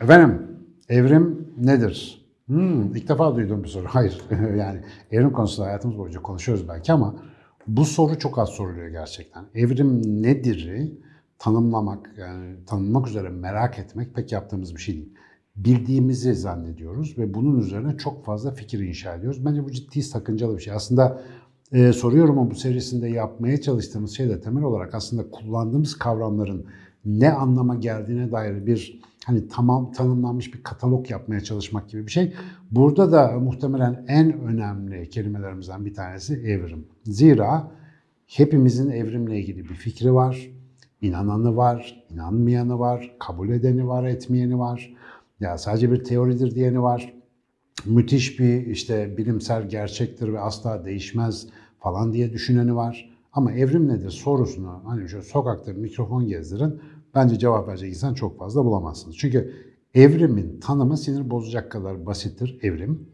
Efendim, evrim nedir? Hmm, ilk defa duyduğum bir soru. Hayır, yani evrim konusunda hayatımız boyunca konuşuyoruz belki ama bu soru çok az soruluyor gerçekten. Evrim nedir'i tanımlamak, yani tanımlamak üzere merak etmek pek yaptığımız bir şey değil. Bildiğimizi zannediyoruz ve bunun üzerine çok fazla fikir inşa ediyoruz. Bence bu ciddi sakıncalı bir şey. Aslında e, soruyorum ama bu serisinde yapmaya çalıştığımız şey de temel olarak aslında kullandığımız kavramların ne anlama geldiğine dair bir hani tamam tanımlanmış bir katalog yapmaya çalışmak gibi bir şey. Burada da muhtemelen en önemli kelimelerimizden bir tanesi evrim. Zira hepimizin evrimle ilgili bir fikri var, inananı var, inanmayanı var, kabul edeni var, etmeyeni var. Ya sadece bir teoridir diyeni var. Müthiş bir işte bilimsel gerçektir ve asla değişmez falan diye düşüneni var. Ama evrim nedir sorusunu hani şu sokakta mikrofon gezdirin bence cevap verecek insan çok fazla bulamazsınız. Çünkü evrimin tanımı sinir bozacak kadar basittir evrim.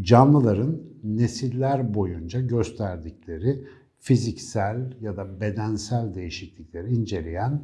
Canlıların nesiller boyunca gösterdikleri fiziksel ya da bedensel değişiklikleri inceleyen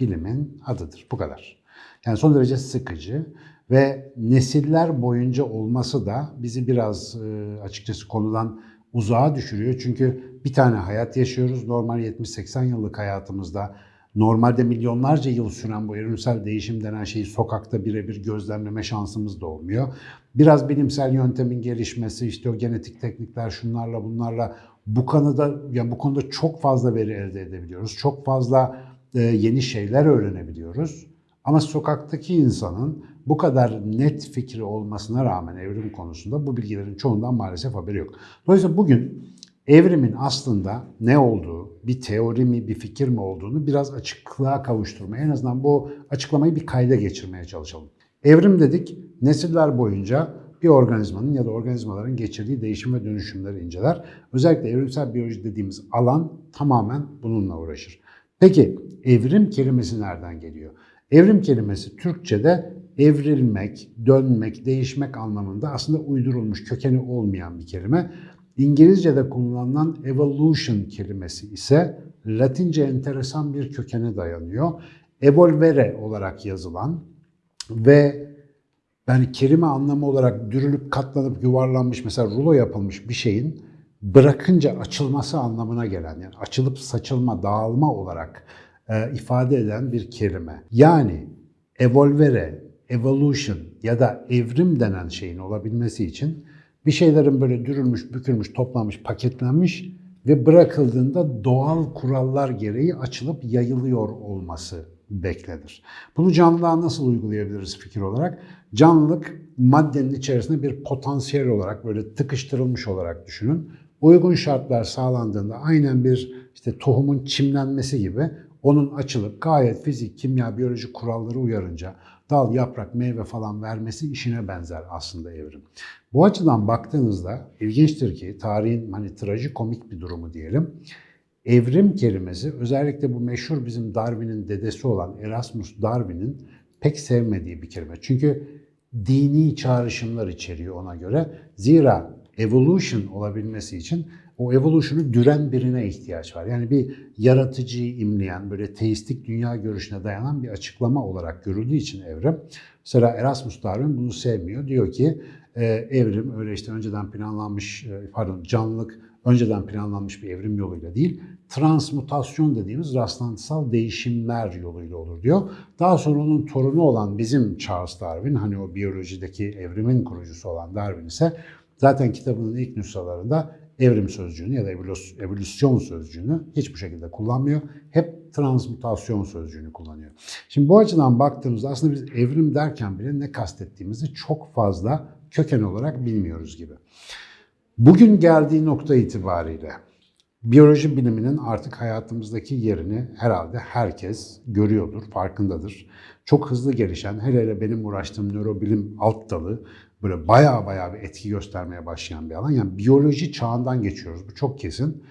bilimin adıdır. Bu kadar. Yani son derece sıkıcı ve nesiller boyunca olması da bizi biraz e, açıkçası konudan uzağa düşürüyor. Çünkü bir tane hayat yaşıyoruz. Normal 70-80 yıllık hayatımızda normalde milyonlarca yıl süren bu evrimsel değişim denen şeyi sokakta birebir gözlemleme şansımız da olmuyor. Biraz bilimsel yöntemin gelişmesi, işte o genetik teknikler şunlarla bunlarla bu konuda yani bu konuda çok fazla veri elde edebiliyoruz. Çok fazla e, yeni şeyler öğrenebiliyoruz. Ama sokaktaki insanın bu kadar net fikri olmasına rağmen evrim konusunda bu bilgilerin çoğundan maalesef haberi yok. Dolayısıyla bugün evrimin aslında ne olduğu, bir teori mi, bir fikir mi olduğunu biraz açıklığa kavuşturmaya, en azından bu açıklamayı bir kayda geçirmeye çalışalım. Evrim dedik, nesiller boyunca bir organizmanın ya da organizmaların geçirdiği değişim ve dönüşümleri inceler. Özellikle evrimsel biyoloji dediğimiz alan tamamen bununla uğraşır. Peki evrim kelimesi nereden geliyor? Evrim kelimesi Türkçe'de evrilmek, dönmek, değişmek anlamında aslında uydurulmuş, kökeni olmayan bir kelime. İngilizce'de kullanılan evolution kelimesi ise Latince enteresan bir kökene dayanıyor. Evolvere olarak yazılan ve yani kelime anlamı olarak dürülüp katlanıp yuvarlanmış mesela rulo yapılmış bir şeyin bırakınca açılması anlamına gelen yani açılıp saçılma, dağılma olarak e, ifade eden bir kelime. Yani evolvere, evolution ya da evrim denen şeyin olabilmesi için bir şeylerin böyle dürülmüş, bükülmüş, toplanmış, paketlenmiş ve bırakıldığında doğal kurallar gereği açılıp yayılıyor olması beklenir. Bunu canlılığa nasıl uygulayabiliriz fikir olarak? Canlılık maddenin içerisinde bir potansiyel olarak böyle tıkıştırılmış olarak düşünün. Uygun şartlar sağlandığında aynen bir işte tohumun çimlenmesi gibi onun açılıp gayet fizik, kimya, biyoloji kuralları uyarınca dal, yaprak, meyve falan vermesi işine benzer aslında evrim. Bu açıdan baktığınızda ilginçtir ki tarihin hani trajikomik bir durumu diyelim. Evrim kelimesi özellikle bu meşhur bizim Darwin'in dedesi olan Erasmus Darwin'in pek sevmediği bir kelime. Çünkü dini çağrışımlar içeriyor ona göre. Zira evolution olabilmesi için o evolution'u düren birine ihtiyaç var. Yani bir yaratıcıyı imleyen, böyle teistik dünya görüşüne dayanan bir açıklama olarak görüldüğü için evrim. Mesela Erasmus Darwin bunu sevmiyor. Diyor ki e, evrim öyle işte önceden planlanmış, e, pardon canlılık önceden planlanmış bir evrim yoluyla değil, transmutasyon dediğimiz rastlantısal değişimler yoluyla olur diyor. Daha sonra onun torunu olan bizim Charles Darwin, hani o biyolojideki evrimin kurucusu olan Darwin ise zaten kitabının ilk nüshalarında evrim sözcüğünü ya da evolüsyon sözcüğünü hiçbir şekilde kullanmıyor. Hep transmutasyon sözcüğünü kullanıyor. Şimdi bu açıdan baktığımızda aslında biz evrim derken bile ne kastettiğimizi çok fazla köken olarak bilmiyoruz gibi. Bugün geldiği nokta itibariyle biyoloji biliminin artık hayatımızdaki yerini herhalde herkes görüyordur, farkındadır. Çok hızlı gelişen, hele hele benim uğraştığım nörobilim alt dalı böyle baya baya bir etki göstermeye başlayan bir alan. Yani biyoloji çağından geçiyoruz, bu çok kesin.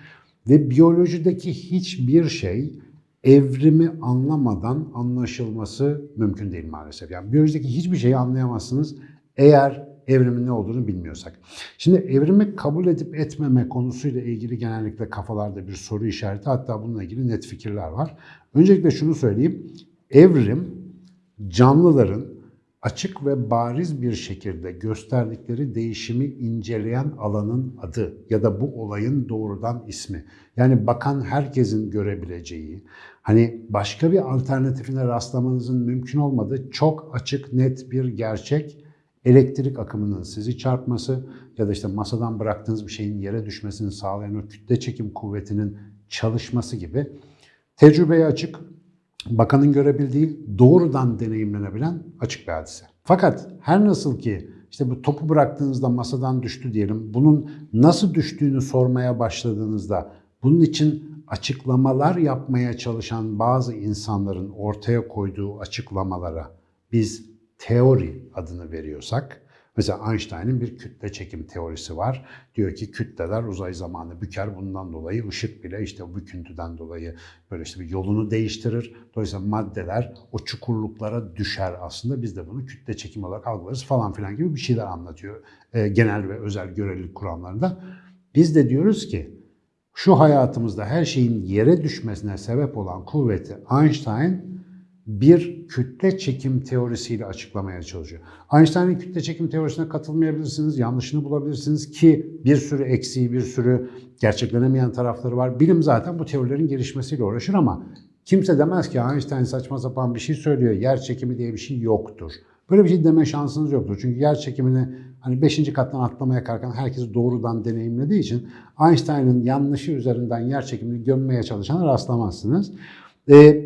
Ve biyolojideki hiçbir şey evrimi anlamadan anlaşılması mümkün değil maalesef. Yani biyolojideki hiçbir şeyi anlayamazsınız eğer evrimin ne olduğunu bilmiyorsak. Şimdi evrimi kabul edip etmeme konusuyla ilgili genellikle kafalarda bir soru işareti hatta bununla ilgili net fikirler var. Öncelikle şunu söyleyeyim. Evrim canlıların açık ve bariz bir şekilde gösterdikleri değişimi inceleyen alanın adı ya da bu olayın doğrudan ismi. Yani bakan herkesin görebileceği, hani başka bir alternatifine rastlamanızın mümkün olmadığı çok açık net bir gerçek elektrik akımının sizi çarpması ya da işte masadan bıraktığınız bir şeyin yere düşmesini sağlayan o kütle çekim kuvvetinin çalışması gibi tecrübeye açık, bakanın görebildiği, doğrudan deneyimlenebilen açık bir hadise. Fakat her nasıl ki işte bu topu bıraktığınızda masadan düştü diyelim, bunun nasıl düştüğünü sormaya başladığınızda bunun için açıklamalar yapmaya çalışan bazı insanların ortaya koyduğu açıklamalara biz teori adını veriyorsak, mesela Einstein'ın bir kütle çekim teorisi var. Diyor ki kütleler uzay zamanı büker. Bundan dolayı ışık bile işte o büküntüden dolayı böyle işte bir yolunu değiştirir. Dolayısıyla maddeler o çukurluklara düşer aslında. Biz de bunu kütle çekim olarak algılarız falan filan gibi bir şeyler anlatıyor. E, genel ve özel görelilik kuramlarında. Biz de diyoruz ki şu hayatımızda her şeyin yere düşmesine sebep olan kuvveti Einstein bir kütle çekim teorisiyle açıklamaya çalışıyor. Einstein'ın kütle çekim teorisine katılmayabilirsiniz, yanlışını bulabilirsiniz ki bir sürü eksiği, bir sürü gerçeklenemeyen tarafları var. Bilim zaten bu teorilerin gelişmesiyle uğraşır ama kimse demez ki Einstein saçma sapan bir şey söylüyor, yer çekimi diye bir şey yoktur. Böyle bir şey deme şansınız yoktur. Çünkü yer çekimini hani 5. kattan atlamaya kalkan herkes doğrudan deneyimlediği için Einstein'ın yanlışı üzerinden yer çekimini gömmeye çalışana rastlamazsınız. Ee,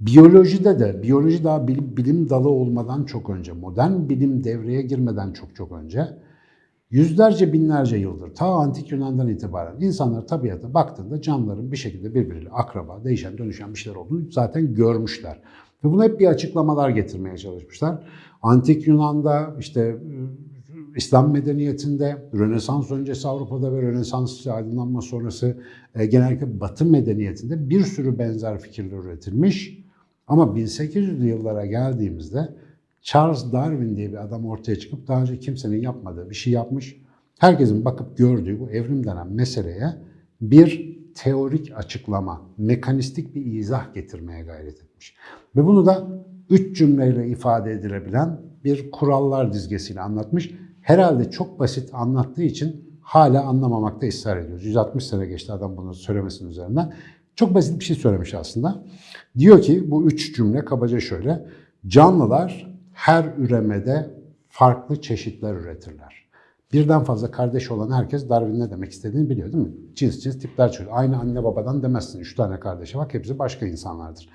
Biyolojide de, biyoloji daha bilim, bilim dalı olmadan çok önce, modern bilim devreye girmeden çok çok önce, yüzlerce binlerce yıldır, ta antik Yunan'dan itibaren insanlar tabiata baktığında canlıların bir şekilde birbiriyle akraba, değişen, dönüşen bir şeyler olduğunu zaten görmüşler. Ve buna hep bir açıklamalar getirmeye çalışmışlar. Antik Yunan'da, işte İslam medeniyetinde, Rönesans öncesi Avrupa'da ve Rönesans aydınlanma sonrası e, genellikle Batı medeniyetinde bir sürü benzer fikirler üretilmiş. Ama 1800'lü yıllara geldiğimizde Charles Darwin diye bir adam ortaya çıkıp daha önce kimsenin yapmadığı bir şey yapmış. Herkesin bakıp gördüğü bu evrim denen meseleye bir teorik açıklama, mekanistik bir izah getirmeye gayret etmiş. Ve bunu da üç cümleyle ifade edilebilen bir kurallar dizgesiyle anlatmış. Herhalde çok basit anlattığı için hala anlamamakta ısrar ediyoruz. 160 sene geçti adam bunu söylemesinin üzerinden. Çok basit bir şey söylemiş aslında. Diyor ki bu üç cümle kabaca şöyle. Canlılar her üremede farklı çeşitler üretirler. Birden fazla kardeş olan herkes Darwin ne demek istediğini biliyor değil mi? Cins cins tipler çıkıyor. Aynı anne babadan demezsin. Üç tane kardeşe bak hepsi başka insanlardır.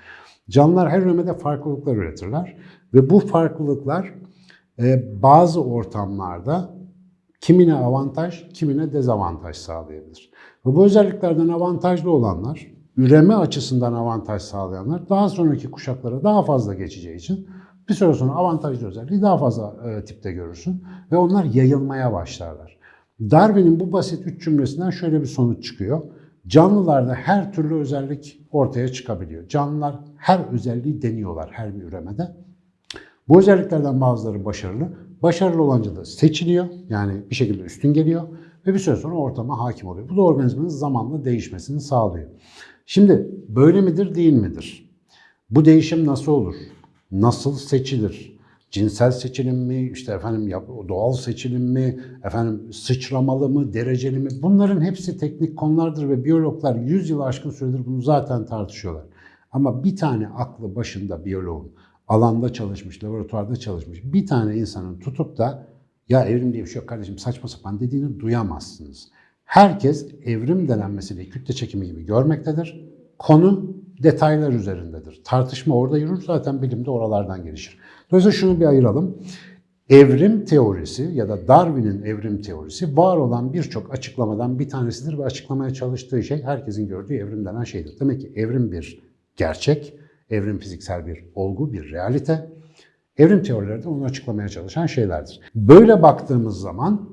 Canlılar her üremede farklılıklar üretirler. Ve bu farklılıklar e, bazı ortamlarda kimine avantaj, kimine dezavantaj sağlayabilir. Ve bu özelliklerden avantajlı olanlar üreme açısından avantaj sağlayanlar daha sonraki kuşaklara daha fazla geçeceği için bir süre sonra avantajlı özelliği daha fazla e, tipte görürsün ve onlar yayılmaya başlarlar. Darwin'in bu basit üç cümlesinden şöyle bir sonuç çıkıyor. Canlılarda her türlü özellik ortaya çıkabiliyor. Canlılar her özelliği deniyorlar her bir üremede. Bu özelliklerden bazıları başarılı. Başarılı olanca da seçiliyor. Yani bir şekilde üstün geliyor ve bir süre sonra ortama hakim oluyor. Bu da organizmanın zamanla değişmesini sağlıyor. Şimdi böyle midir değil midir? Bu değişim nasıl olur? Nasıl seçilir? Cinsel seçilim mi, işte efendim doğal seçilim mi, efendim sıçramalı mı, dereceli mi? Bunların hepsi teknik konulardır ve biyologlar 100 yıl aşkın süredir bunu zaten tartışıyorlar. Ama bir tane aklı başında biyoloğun, alanda çalışmış, laboratuvarda çalışmış bir tane insanın tutup da ya evrim diye bir şey yok kardeşim saçma sapan dediğini duyamazsınız. Herkes evrim denen meseleyi kütle çekimi gibi görmektedir. Konu detaylar üzerindedir. Tartışma orada yürür zaten bilim de oralardan gelişir. Dolayısıyla şunu bir ayıralım. Evrim teorisi ya da Darwin'in evrim teorisi var olan birçok açıklamadan bir tanesidir ve açıklamaya çalıştığı şey herkesin gördüğü evrim denen şeydir. Demek ki evrim bir gerçek, evrim fiziksel bir olgu, bir realite. Evrim teorileri de onu açıklamaya çalışan şeylerdir. Böyle baktığımız zaman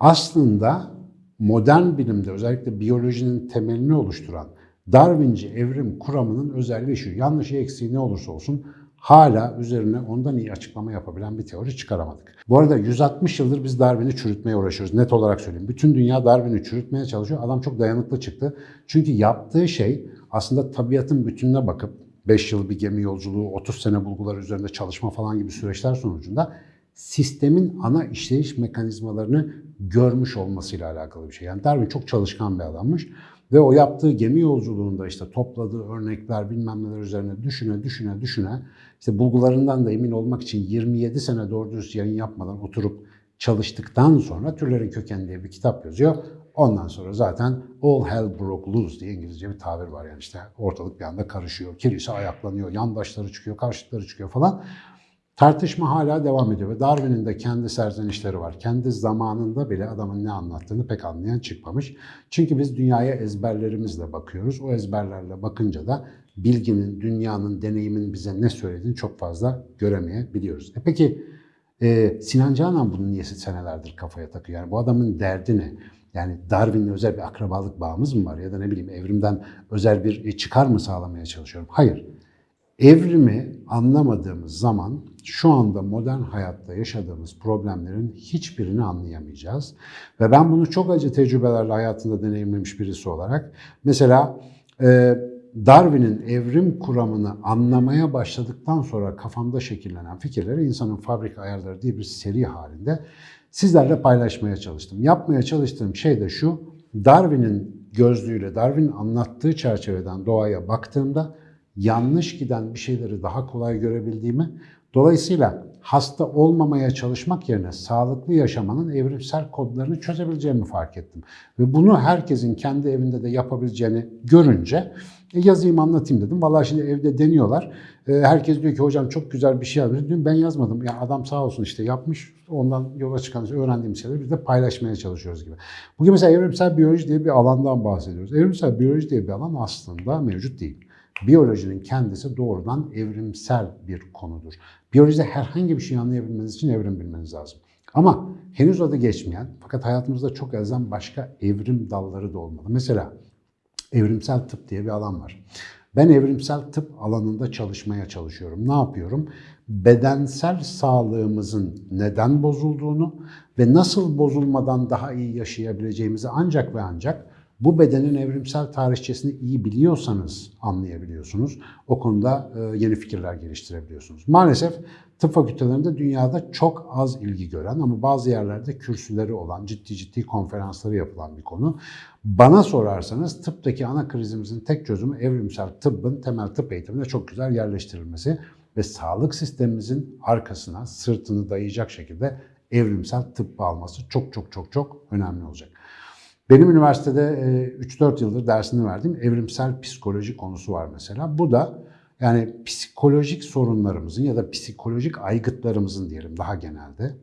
aslında modern bilimde özellikle biyolojinin temelini oluşturan Darwinci evrim kuramının özelliği şu. Yanlışı eksiği ne olursa olsun hala üzerine ondan iyi açıklama yapabilen bir teori çıkaramadık. Bu arada 160 yıldır biz Darwin'i çürütmeye uğraşıyoruz. Net olarak söyleyeyim. Bütün dünya Darwin'i çürütmeye çalışıyor. Adam çok dayanıklı çıktı. Çünkü yaptığı şey aslında tabiatın bütününe bakıp 5 yıl bir gemi yolculuğu, 30 sene bulgular üzerinde çalışma falan gibi süreçler sonucunda sistemin ana işleyiş mekanizmalarını görmüş olmasıyla alakalı bir şey. Yani Darwin çok çalışkan bir adammış. Ve o yaptığı gemi yolculuğunda işte topladığı örnekler bilmem neler üzerine düşüne düşüne düşüne işte bulgularından da emin olmak için 27 sene doğru dürüst yayın yapmadan oturup çalıştıktan sonra Türlerin Kökeni diye bir kitap yazıyor. Ondan sonra zaten all hell broke loose diye İngilizce bir tabir var. Yani işte ortalık bir anda karışıyor. Kilise ayaklanıyor, yandaşları çıkıyor, karşıtları çıkıyor falan. Tartışma hala devam ediyor ve Darwin'in de kendi serzenişleri var. Kendi zamanında bile adamın ne anlattığını pek anlayan çıkmamış. Çünkü biz dünyaya ezberlerimizle bakıyoruz. O ezberlerle bakınca da bilginin, dünyanın, deneyimin bize ne söylediğini çok fazla göremeyebiliyoruz. E peki e, Sinan Canan bunu niye senelerdir kafaya takıyor? Yani bu adamın derdi ne? Yani Darwin'le özel bir akrabalık bağımız mı var? Ya da ne bileyim evrimden özel bir çıkar mı sağlamaya çalışıyorum? Hayır. Evrimi anlamadığımız zaman şu anda modern hayatta yaşadığımız problemlerin hiçbirini anlayamayacağız. Ve ben bunu çok acı tecrübelerle hayatında deneyimlemiş birisi olarak mesela e, Darwin'in evrim kuramını anlamaya başladıktan sonra kafamda şekillenen fikirleri insanın fabrika ayarları diye bir seri halinde sizlerle paylaşmaya çalıştım. Yapmaya çalıştığım şey de şu, Darwin'in gözlüğüyle, Darwin'in anlattığı çerçeveden doğaya baktığımda yanlış giden bir şeyleri daha kolay görebildiğimi, dolayısıyla hasta olmamaya çalışmak yerine sağlıklı yaşamanın evrimsel kodlarını çözebileceğimi fark ettim. Ve bunu herkesin kendi evinde de yapabileceğini görünce e, yazayım anlatayım dedim. Vallahi şimdi evde deniyorlar. E, herkes diyor ki hocam çok güzel bir şey yazmış. Diyorum ben yazmadım. Ya adam sağ olsun işte yapmış. Ondan yola çıkan öğrendiğim şeyleri biz de paylaşmaya çalışıyoruz gibi. Bugün mesela evrimsel biyoloji diye bir alandan bahsediyoruz. Evrimsel biyoloji diye bir alan aslında mevcut değil. Biyolojinin kendisi doğrudan evrimsel bir konudur. Biyolojide herhangi bir şey anlayabilmeniz için evrim bilmeniz lazım. Ama henüz adı geçmeyen fakat hayatımızda çok ezen başka evrim dalları da olmalı. Mesela evrimsel tıp diye bir alan var. Ben evrimsel tıp alanında çalışmaya çalışıyorum. Ne yapıyorum? Bedensel sağlığımızın neden bozulduğunu ve nasıl bozulmadan daha iyi yaşayabileceğimizi ancak ve ancak bu bedenin evrimsel tarihçesini iyi biliyorsanız anlayabiliyorsunuz. O konuda e, yeni fikirler geliştirebiliyorsunuz. Maalesef tıp fakültelerinde dünyada çok az ilgi gören ama bazı yerlerde kürsüleri olan, ciddi ciddi konferansları yapılan bir konu. Bana sorarsanız tıptaki ana krizimizin tek çözümü evrimsel tıbbın temel tıp eğitimine çok güzel yerleştirilmesi ve sağlık sistemimizin arkasına sırtını dayayacak şekilde evrimsel tıbbı alması çok çok çok çok önemli olacak. Benim üniversitede 3-4 yıldır dersini verdiğim evrimsel psikoloji konusu var mesela. Bu da yani psikolojik sorunlarımızın ya da psikolojik aygıtlarımızın diyelim daha genelde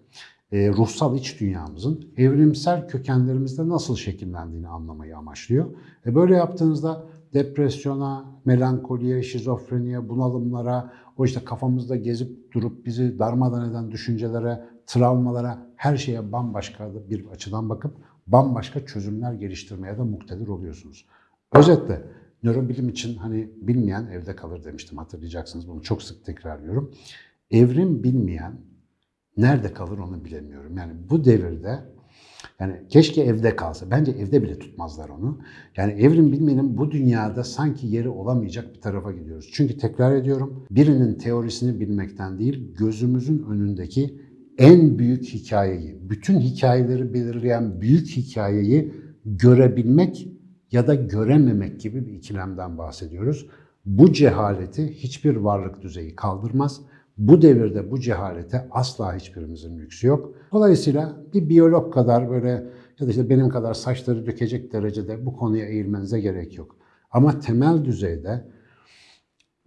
e, ruhsal iç dünyamızın evrimsel kökenlerimizde nasıl şekillendiğini anlamayı amaçlıyor. E böyle yaptığınızda depresyona, melankoliye, şizofreniye, bunalımlara, o işte kafamızda gezip durup bizi darmadan eden düşüncelere, travmalara, her şeye bambaşka bir açıdan bakıp bambaşka çözümler geliştirmeye de muktedir oluyorsunuz. Özetle nörobilim için hani bilmeyen evde kalır demiştim hatırlayacaksınız bunu çok sık tekrarlıyorum. Evrim bilmeyen nerede kalır onu bilemiyorum. Yani bu devirde yani keşke evde kalsa. Bence evde bile tutmazlar onu. Yani evrim bilmenin bu dünyada sanki yeri olamayacak bir tarafa gidiyoruz. Çünkü tekrar ediyorum birinin teorisini bilmekten değil gözümüzün önündeki en büyük hikayeyi, bütün hikayeleri belirleyen büyük hikayeyi görebilmek ya da görememek gibi bir ikilemden bahsediyoruz. Bu cehaleti hiçbir varlık düzeyi kaldırmaz. Bu devirde bu cehalete asla hiçbirimizin lüksü yok. Dolayısıyla bir biyolog kadar böyle ya da işte benim kadar saçları dökecek derecede bu konuya eğilmenize gerek yok. Ama temel düzeyde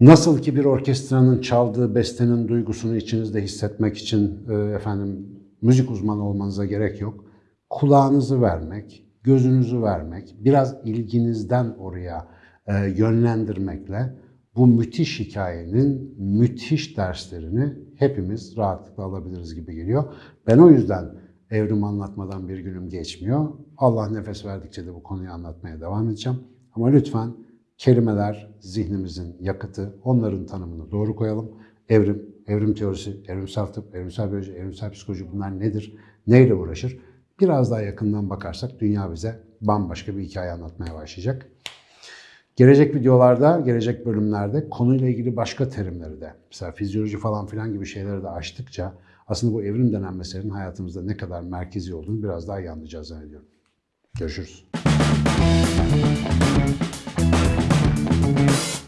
Nasıl ki bir orkestranın çaldığı bestenin duygusunu içinizde hissetmek için e, efendim müzik uzmanı olmanıza gerek yok. Kulağınızı vermek, gözünüzü vermek, biraz ilginizden oraya e, yönlendirmekle bu müthiş hikayenin müthiş derslerini hepimiz rahatlıkla alabiliriz gibi geliyor. Ben o yüzden evrim anlatmadan bir günüm geçmiyor. Allah nefes verdikçe de bu konuyu anlatmaya devam edeceğim. Ama lütfen Kelimeler zihnimizin yakıtı. Onların tanımını doğru koyalım. Evrim, evrim teorisi, evrimsel tıp, evrimsel biyoloji, evrimsel psikoloji bunlar nedir? Neyle uğraşır? Biraz daha yakından bakarsak dünya bize bambaşka bir hikaye anlatmaya başlayacak. Gelecek videolarda, gelecek bölümlerde konuyla ilgili başka terimleri de, mesela fizyoloji falan filan gibi şeyleri de açtıkça aslında bu evrim denen meselenin hayatımızda ne kadar merkezi olduğunu biraz daha iyi anlayacağız zannediyorum. Görüşürüz.